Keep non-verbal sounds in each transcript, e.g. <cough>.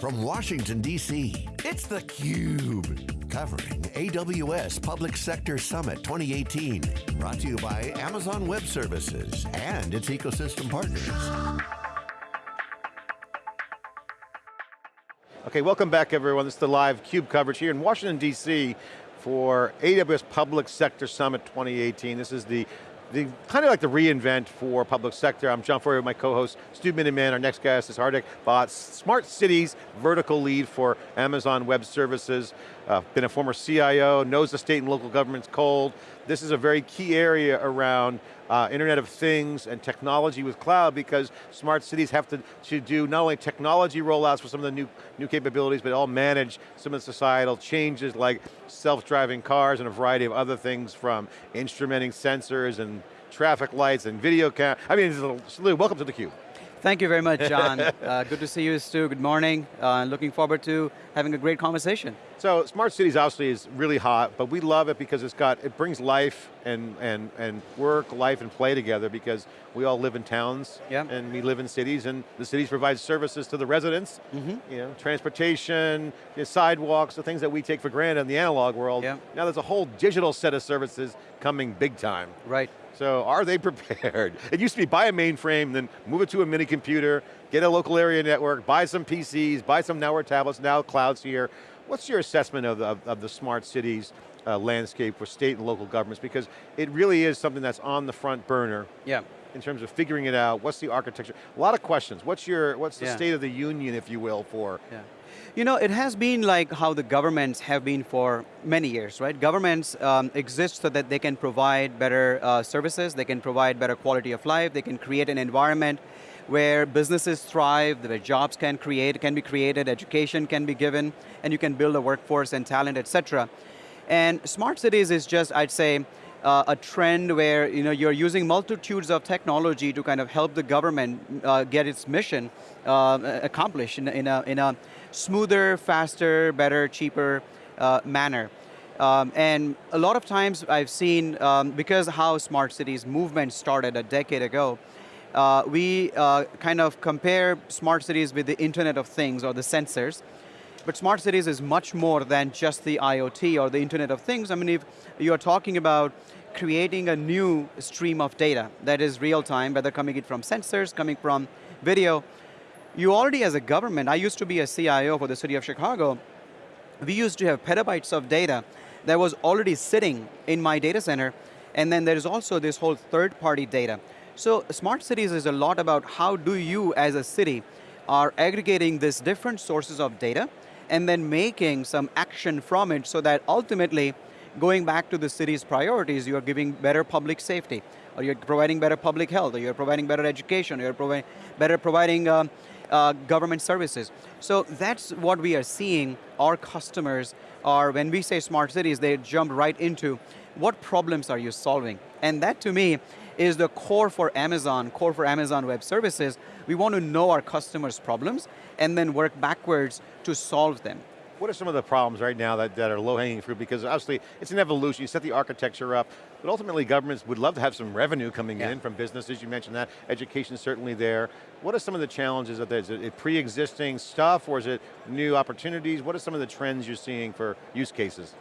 From Washington, D.C., it's theCUBE. Covering AWS Public Sector Summit 2018. Brought to you by Amazon Web Services and its ecosystem partners. Okay, welcome back everyone. This is the live CUBE coverage here in Washington, D.C. for AWS Public Sector Summit 2018. This is the the, kind of like the re:Invent for public sector. I'm John Furrier, with my co-host, Stu Miniman. Our next guest is Hardik Bhatt, Smart Cities vertical lead for Amazon Web Services. Uh, been a former CIO, knows the state and local governments cold. This is a very key area around uh, Internet of Things and technology with cloud because smart cities have to, to do not only technology rollouts for some of the new, new capabilities, but all manage some of the societal changes like self-driving cars and a variety of other things from instrumenting sensors and traffic lights and video cam. I mean, welcome to theCUBE. Thank you very much, John. <laughs> uh, good to see you, Stu. Good morning. Uh, looking forward to having a great conversation. So, smart cities obviously is really hot, but we love it because it's got it brings life and and and work, life, and play together because we all live in towns yeah. and we live in cities, and the cities provide services to the residents. Mm -hmm. You know, transportation, the sidewalks, the things that we take for granted in the analog world. Yeah. Now there's a whole digital set of services coming big time. Right. So are they <laughs> prepared? It used to be buy a mainframe, then move it to a mini computer, get a local area network, buy some PCs, buy some network tablets, now cloud's here. What's your assessment of, of, of the smart cities uh, landscape for state and local governments? Because it really is something that's on the front burner. Yeah in terms of figuring it out, what's the architecture? A lot of questions. What's your, what's the yeah. state of the union, if you will, for? Yeah. You know, it has been like how the governments have been for many years, right? Governments um, exist so that they can provide better uh, services, they can provide better quality of life, they can create an environment where businesses thrive, where jobs can create, can be created, education can be given, and you can build a workforce and talent, et cetera. And smart cities is just, I'd say, uh, a trend where you know, you're using multitudes of technology to kind of help the government uh, get its mission uh, accomplished in, in, a, in a smoother, faster, better, cheaper uh, manner. Um, and a lot of times I've seen, um, because how smart cities movement started a decade ago, uh, we uh, kind of compare smart cities with the Internet of Things or the sensors. But smart cities is much more than just the IoT or the Internet of Things. I mean, if you're talking about creating a new stream of data that is real time, whether coming in from sensors, coming from video, you already as a government, I used to be a CIO for the city of Chicago, we used to have petabytes of data that was already sitting in my data center, and then there is also this whole third party data. So smart cities is a lot about how do you as a city are aggregating these different sources of data and then making some action from it so that ultimately going back to the city's priorities, you are giving better public safety, or you're providing better public health, or you're providing better education, or you're providing better providing um, uh, government services. So that's what we are seeing our customers are, when we say smart cities, they jump right into what problems are you solving? And that to me is the core for Amazon, core for Amazon Web Services. We want to know our customers' problems and then work backwards to solve them. What are some of the problems right now that, that are low-hanging fruit? Because obviously, it's an evolution, you set the architecture up, but ultimately governments would love to have some revenue coming yeah. in from businesses, you mentioned that, education certainly there. What are some of the challenges of this? Is it pre-existing stuff, or is it new opportunities? What are some of the trends you're seeing for use cases?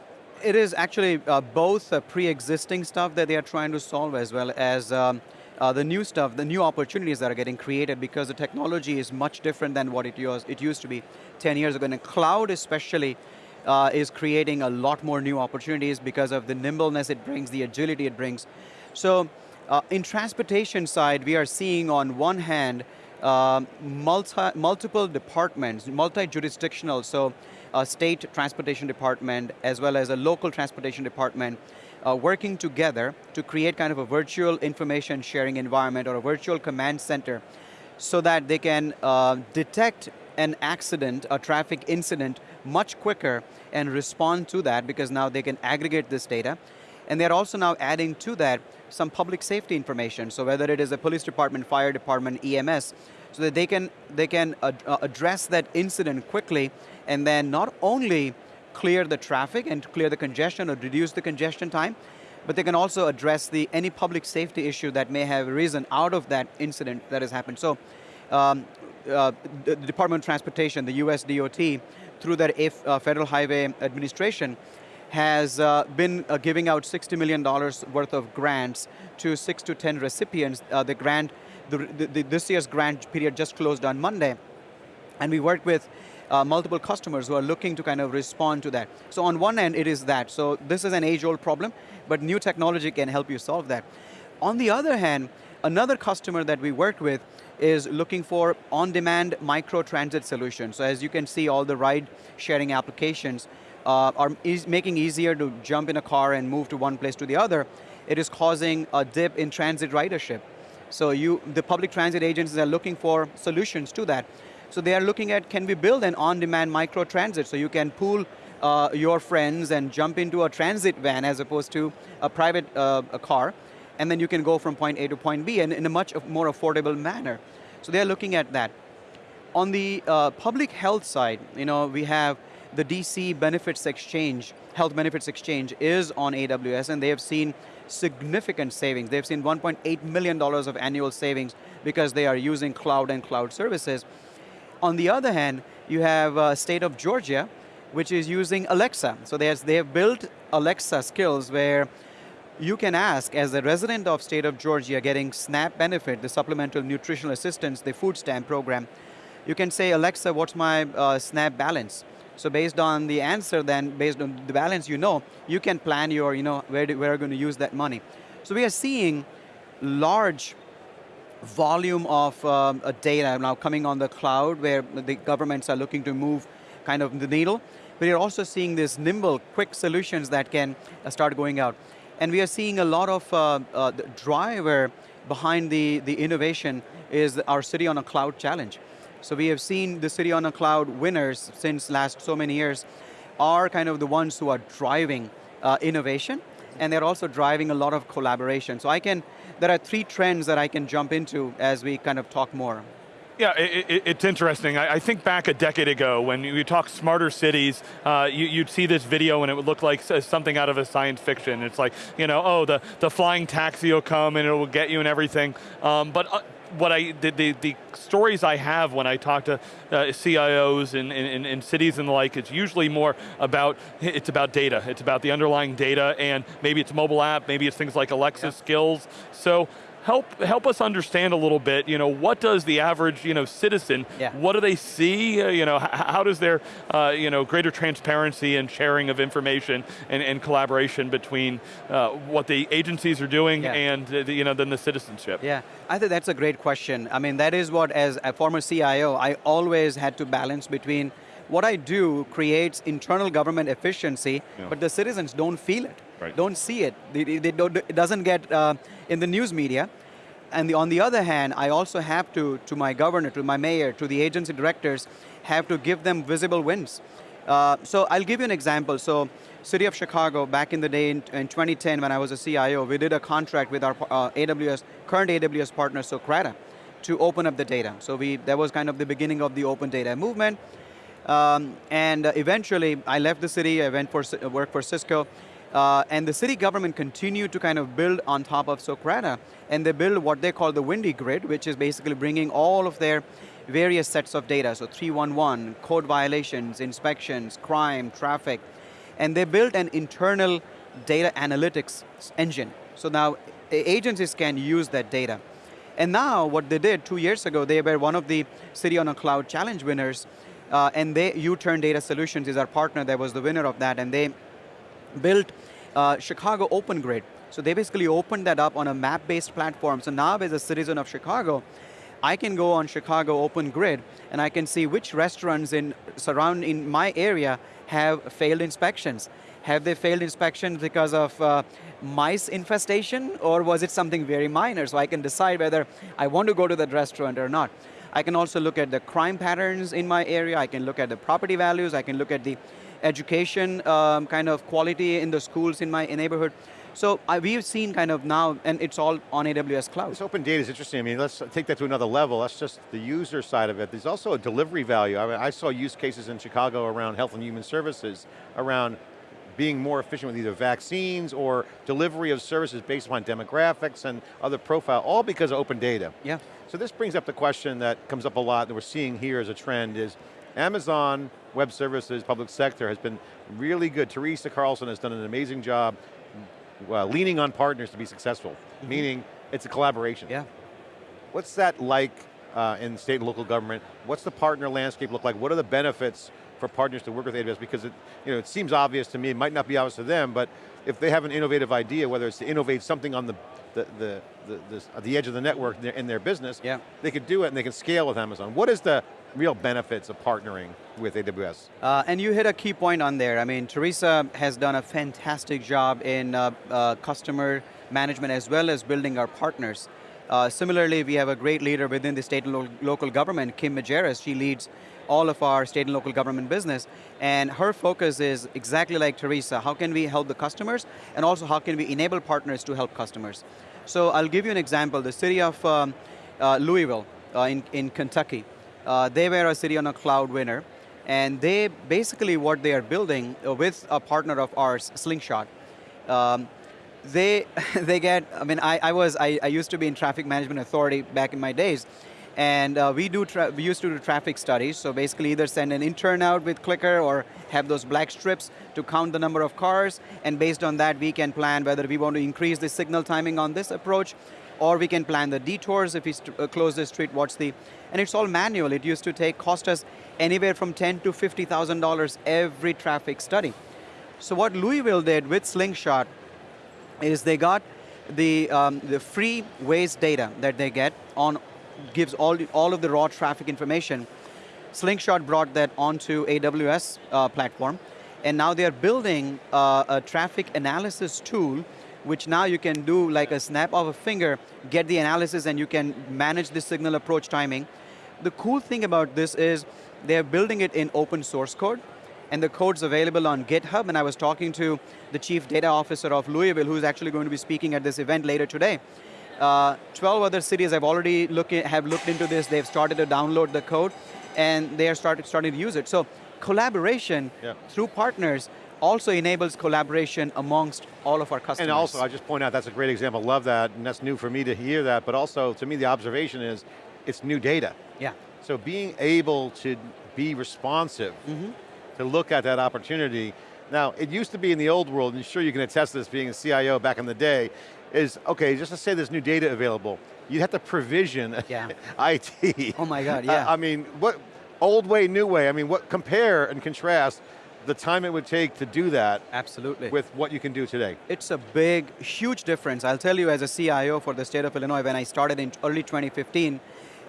It is actually uh, both uh, pre-existing stuff that they are trying to solve as well as um, uh, the new stuff, the new opportunities that are getting created because the technology is much different than what it, was, it used to be 10 years ago. And cloud especially uh, is creating a lot more new opportunities because of the nimbleness it brings, the agility it brings. So uh, in transportation side, we are seeing on one hand, uh, multi, multiple departments, multi-jurisdictional, so a state transportation department as well as a local transportation department uh, working together to create kind of a virtual information sharing environment or a virtual command center so that they can uh, detect an accident, a traffic incident much quicker and respond to that because now they can aggregate this data. And they're also now adding to that some public safety information. So whether it is a police department, fire department, EMS, so that they can, they can ad uh, address that incident quickly and then not only clear the traffic and clear the congestion or reduce the congestion time, but they can also address the any public safety issue that may have arisen out of that incident that has happened. So um, uh, the Department of Transportation, the US DOT, through their uh, Federal Highway Administration, has uh, been uh, giving out $60 million worth of grants to six to 10 recipients. Uh, the grant, the, the, this year's grant period just closed on Monday. And we worked with uh, multiple customers who are looking to kind of respond to that. So on one end, it is that. So this is an age-old problem, but new technology can help you solve that. On the other hand, another customer that we worked with is looking for on-demand micro-transit solutions. So as you can see, all the ride-sharing applications uh, are is making easier to jump in a car and move to one place to the other. It is causing a dip in transit ridership. So you, the public transit agencies are looking for solutions to that. So they are looking at, can we build an on-demand micro-transit so you can pool uh, your friends and jump into a transit van as opposed to a private uh, a car, and then you can go from point A to point B and in a much more affordable manner. So they're looking at that. On the uh, public health side, you know, we have the DC Benefits Exchange, Health Benefits Exchange is on AWS and they have seen significant savings. They've seen $1.8 million of annual savings because they are using cloud and cloud services. On the other hand, you have uh, state of Georgia, which is using Alexa. So they have built Alexa skills where you can ask, as a resident of state of Georgia getting SNAP benefit, the Supplemental Nutritional Assistance, the food stamp program, you can say, Alexa, what's my uh, SNAP balance? So based on the answer then, based on the balance you know, you can plan your, you know, where, do, where are going to use that money. So we are seeing large volume of um, data now coming on the cloud where the governments are looking to move kind of the needle, but you're also seeing these nimble, quick solutions that can uh, start going out. And we are seeing a lot of uh, uh, the driver behind the, the innovation is our City on a Cloud challenge. So we have seen the City on a Cloud winners since last so many years are kind of the ones who are driving uh, innovation, and they're also driving a lot of collaboration. So I can there are three trends that I can jump into as we kind of talk more. Yeah, it, it, it's interesting. I, I, think back a decade ago when you talk smarter cities, uh, you, would see this video and it would look like something out of a science fiction. It's like, you know, oh, the, the flying taxi will come and it will get you and everything. Um, but uh, what I, the, the, the, stories I have when I talk to uh, CIOs in, in, in, cities and the like, it's usually more about, it's about data. It's about the underlying data and maybe it's mobile app, maybe it's things like Alexa yeah. skills. So help help us understand a little bit. You know, what does the average you know citizen? Yeah. What do they see? Uh, you know, how does their uh, you know greater transparency and sharing of information and, and collaboration between uh, what the agencies are doing yeah. and the, you know then the citizenship? Yeah, I think that's a great question. I mean, that is what as a former CIO, I always had to balance between what I do creates internal government efficiency, yeah. but the citizens don't feel it, right. don't see it. They, they don't, it doesn't get uh, in the news media. And the, on the other hand, I also have to, to my governor, to my mayor, to the agency directors, have to give them visible wins. Uh, so I'll give you an example. So City of Chicago, back in the day in, in 2010 when I was a CIO, we did a contract with our uh, AWS, current AWS partner, Socrata, to open up the data. So we, that was kind of the beginning of the open data movement. Um, and eventually, I left the city, I went for work for Cisco, uh, and the city government continued to kind of build on top of Socrata, and they build what they call the Windy Grid, which is basically bringing all of their various sets of data, so 311, code violations, inspections, crime, traffic, and they built an internal data analytics engine. So now agencies can use that data. And now what they did two years ago, they were one of the City on a Cloud Challenge winners, uh, and they, U-Turn Data Solutions is our partner that was the winner of that, and they built uh, Chicago Open Grid. So they basically opened that up on a map-based platform. So now as a citizen of Chicago, I can go on Chicago Open Grid and I can see which restaurants in surrounding my area have failed inspections. Have they failed inspections because of uh, mice infestation or was it something very minor? So I can decide whether I want to go to that restaurant or not. I can also look at the crime patterns in my area, I can look at the property values, I can look at the education um, kind of quality in the schools in my neighborhood. So uh, we've seen kind of now, and it's all on AWS Cloud. This open data is interesting. I mean, let's take that to another level. That's just the user side of it. There's also a delivery value. I, mean, I saw use cases in Chicago around health and human services, around being more efficient with either vaccines or delivery of services based upon demographics and other profile, all because of open data. Yeah. So this brings up the question that comes up a lot that we're seeing here as a trend is, Amazon Web Services, public sector has been really good. Teresa Carlson has done an amazing job uh, leaning on partners to be successful, mm -hmm. meaning it's a collaboration. Yeah. What's that like uh, in state and local government? What's the partner landscape look like? What are the benefits for partners to work with AWS? Because it, you know, it seems obvious to me, it might not be obvious to them, but if they have an innovative idea, whether it's to innovate something on the, the, the, the, the, the edge of the network in their, in their business, yeah. they could do it and they can scale with Amazon. What is the real benefits of partnering with AWS? Uh, and you hit a key point on there. I mean, Teresa has done a fantastic job in uh, uh, customer management as well as building our partners. Uh, similarly, we have a great leader within the state and lo local government, Kim Majerus. She leads all of our state and local government business, and her focus is exactly like Teresa, how can we help the customers, and also how can we enable partners to help customers. So I'll give you an example, the city of um, uh, Louisville uh, in, in Kentucky, uh, they were a city on a cloud winner, and they basically what they are building uh, with a partner of ours, Slingshot, um, they <laughs> they get, I mean, I, I was, I, I, used to be in traffic management authority back in my days, and uh, we do, we used to do traffic studies, so basically either send an intern out with Clicker or have those black strips to count the number of cars, and based on that we can plan whether we want to increase the signal timing on this approach, or we can plan the detours if we uh, close the street, what's the, and it's all manual. It used to take, cost us anywhere from 10 to $50,000 every traffic study. So what Louisville did with Slingshot is they got the, um, the free Waze data that they get on, gives all, all of the raw traffic information. Slingshot brought that onto AWS uh, platform, and now they're building uh, a traffic analysis tool which now you can do like a snap of a finger, get the analysis and you can manage the signal approach timing. The cool thing about this is they're building it in open source code and the code's available on GitHub and I was talking to the chief data officer of Louisville who's actually going to be speaking at this event later today. Uh, 12 other cities have already look have looked into this, they've started to download the code and they are started, starting to use it. So collaboration yeah. through partners also enables collaboration amongst all of our customers. And also, I just point out, that's a great example, love that, and that's new for me to hear that, but also, to me, the observation is, it's new data. Yeah. So being able to be responsive, mm -hmm. to look at that opportunity, now, it used to be in the old world, and sure you can attest to this being a CIO back in the day, is, okay, just to say there's new data available, you'd have to provision <laughs> yeah. <laughs> IT. Oh my God, yeah. Uh, I mean, what, old way, new way, I mean, what, compare and contrast the time it would take to do that Absolutely. with what you can do today. It's a big, huge difference. I'll tell you as a CIO for the state of Illinois, when I started in early 2015,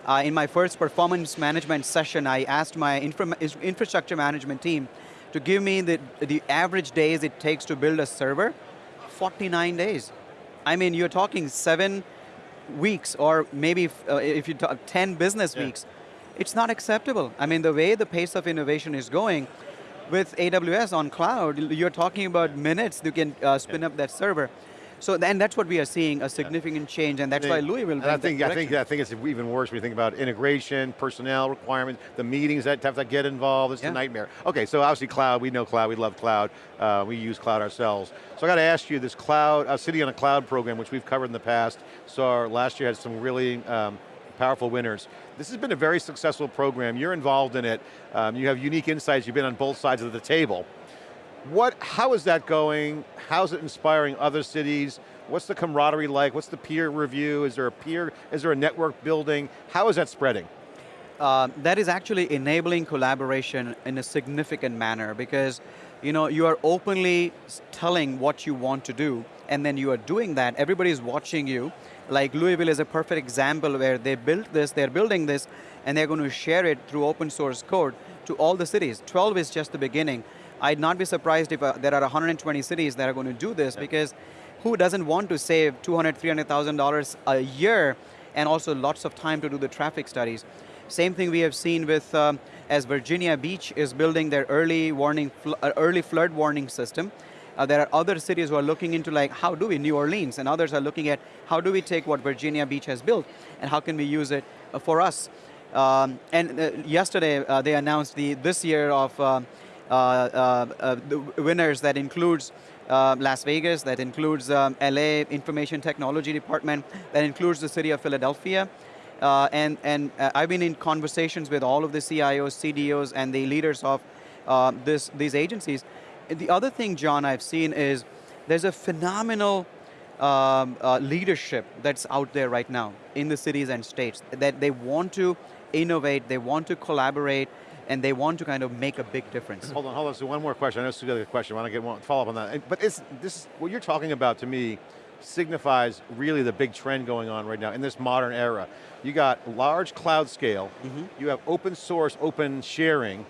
uh, in my first performance management session, I asked my infra infrastructure management team to give me the, the average days it takes to build a server, 49 days. I mean, you're talking seven weeks or maybe uh, if you talk 10 business yeah. weeks. It's not acceptable. I mean, the way the pace of innovation is going, with AWS on cloud, you're talking about minutes you can uh, spin yeah. up that server. So then that's what we are seeing, a significant change, and that's why Louisville I think, I think, I think it's even worse when you think about integration, personnel requirements, the meetings that have to get involved, it's yeah. a nightmare. Okay, so obviously cloud, we know cloud, we love cloud, uh, we use cloud ourselves. So I got to ask you, this cloud, uh, City on a Cloud program, which we've covered in the past, so last year had some really um, powerful winners. This has been a very successful program. You're involved in it. Um, you have unique insights. You've been on both sides of the table. What, how is that going? How's it inspiring other cities? What's the camaraderie like? What's the peer review? Is there a peer, is there a network building? How is that spreading? Uh, that is actually enabling collaboration in a significant manner because you know, you are openly telling what you want to do and then you are doing that, everybody is watching you, like Louisville is a perfect example where they built this, they're building this, and they're going to share it through open source code to all the cities. 12 is just the beginning. I'd not be surprised if uh, there are 120 cities that are going to do this yeah. because who doesn't want to save $200,000, $300,000 a year and also lots of time to do the traffic studies. Same thing we have seen with, um, as Virginia Beach is building their early warning, uh, early flood warning system, uh, there are other cities who are looking into like, how do we, New Orleans, and others are looking at how do we take what Virginia Beach has built and how can we use it uh, for us. Um, and uh, yesterday uh, they announced the this year of uh, uh, the winners that includes Las Vegas, that includes um, LA Information Technology Department, that includes the city of Philadelphia. Uh, and and uh, I've been in conversations with all of the CIOs, CDOs, and the leaders of uh, this, these agencies. The other thing, John, I've seen is there's a phenomenal um, uh, leadership that's out there right now in the cities and states that they want to innovate, they want to collaborate, and they want to kind of make a big difference. Hold on, hold on, so one more question. I know Stu got a question, I want to get one follow up on that. But it's, this, what you're talking about to me signifies really the big trend going on right now in this modern era. You got large cloud scale, mm -hmm. you have open source, open sharing,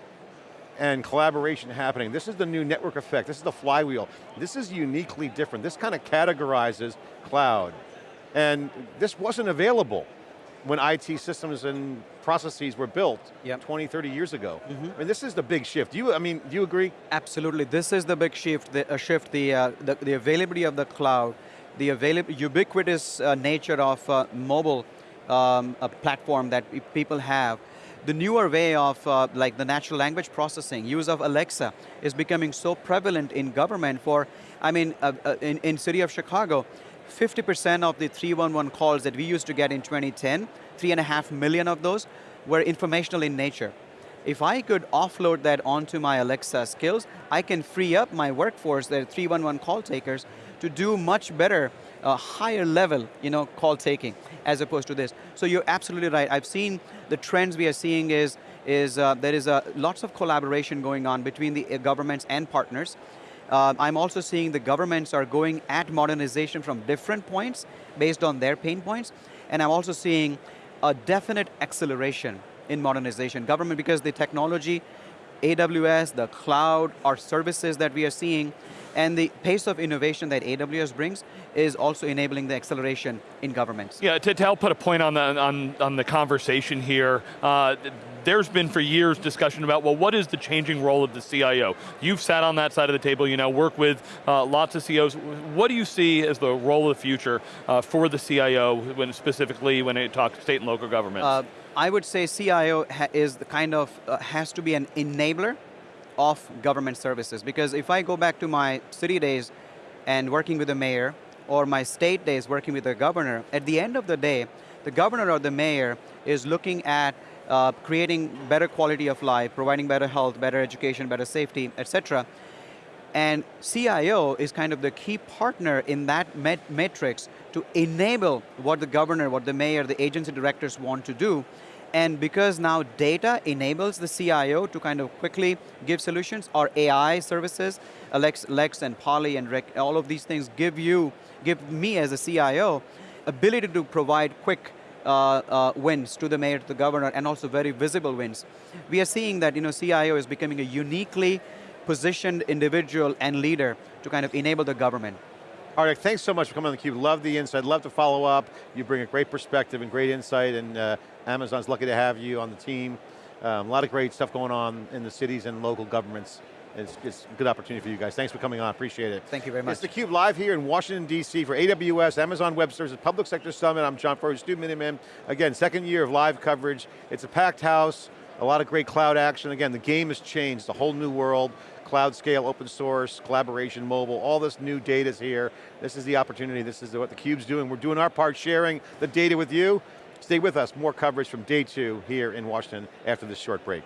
and collaboration happening. This is the new network effect, this is the flywheel. This is uniquely different. This kind of categorizes cloud. And this wasn't available when IT systems and processes were built yep. 20, 30 years ago. Mm -hmm. I mean, this is the big shift. Do you, I mean, do you agree? Absolutely, this is the big shift, the uh, shift, the, uh, the, the, availability of the cloud, the ubiquitous uh, nature of uh, mobile um, platform that people have, the newer way of uh, like the natural language processing, use of Alexa is becoming so prevalent in government for, I mean, uh, uh, in, in city of Chicago, 50% of the 311 calls that we used to get in 2010, three and a half million of those were informational in nature. If I could offload that onto my Alexa skills, I can free up my workforce, the 311 call takers, to do much better, uh, higher level you know, call taking as opposed to this. So you're absolutely right. I've seen the trends we are seeing is, is uh, there is uh, lots of collaboration going on between the uh, governments and partners. Uh, I'm also seeing the governments are going at modernization from different points based on their pain points. And I'm also seeing a definite acceleration in modernization. Government, because the technology, AWS, the cloud, our services that we are seeing, and the pace of innovation that AWS brings is also enabling the acceleration in governments. Yeah, to, to help put a point on the, on, on the conversation here, uh, there's been for years discussion about, well, what is the changing role of the CIO? You've sat on that side of the table, you know, work with uh, lots of CIOs. What do you see as the role of the future uh, for the CIO, when specifically when it talks state and local governments? Uh, I would say CIO is the kind of, uh, has to be an enabler of government services. Because if I go back to my city days and working with the mayor, or my state days working with the governor, at the end of the day, the governor or the mayor is looking at uh, creating better quality of life, providing better health, better education, better safety, etc. And CIO is kind of the key partner in that met to enable what the governor, what the mayor, the agency directors want to do, and because now data enables the CIO to kind of quickly give solutions, our AI services, Lex, Lex and Polly and Rick, all of these things give you, give me as a CIO, ability to provide quick uh, uh, wins to the mayor, to the governor, and also very visible wins. We are seeing that you know, CIO is becoming a uniquely positioned individual and leader to kind of enable the government. Right, thanks so much for coming on theCUBE. Love the insight, love to follow up. You bring a great perspective and great insight, and uh, Amazon's lucky to have you on the team. Um, a lot of great stuff going on in the cities and local governments. It's, it's, a good opportunity for you guys. Thanks for coming on, appreciate it. Thank you very much. It's theCUBE live here in Washington, D.C. for AWS, Amazon Web Services Public Sector Summit. I'm John Furrier, Stu Miniman. Again, second year of live coverage. It's a packed house, a lot of great cloud action. Again, the game has changed, the whole new world cloud scale, open source, collaboration, mobile, all this new data's here. This is the opportunity, this is what theCUBE's doing. We're doing our part, sharing the data with you. Stay with us, more coverage from day two here in Washington after this short break.